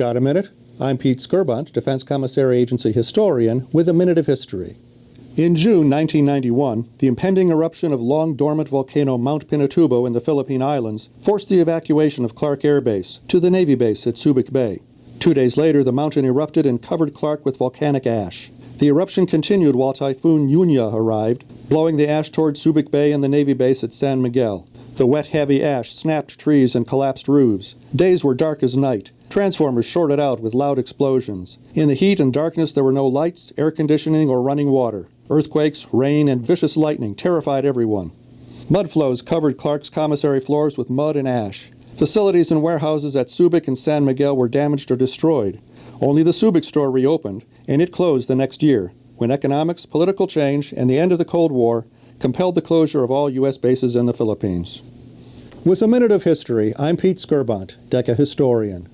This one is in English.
Got a minute? I'm Pete Skirbunt, Defense Commissary Agency historian, with a minute of history. In June 1991, the impending eruption of long-dormant volcano Mount Pinatubo in the Philippine Islands forced the evacuation of Clark Air Base to the Navy base at Subic Bay. Two days later, the mountain erupted and covered Clark with volcanic ash. The eruption continued while Typhoon Yunya arrived, blowing the ash toward Subic Bay and the Navy base at San Miguel. The wet, heavy ash snapped trees and collapsed roofs. Days were dark as night. Transformers shorted out with loud explosions. In the heat and darkness, there were no lights, air conditioning, or running water. Earthquakes, rain, and vicious lightning terrified everyone. Mud flows covered Clark's commissary floors with mud and ash. Facilities and warehouses at Subic and San Miguel were damaged or destroyed. Only the Subic store reopened, and it closed the next year, when economics, political change, and the end of the Cold War compelled the closure of all U.S. bases in the Philippines. With a minute of history, I'm Pete Skirbunt, DECA historian.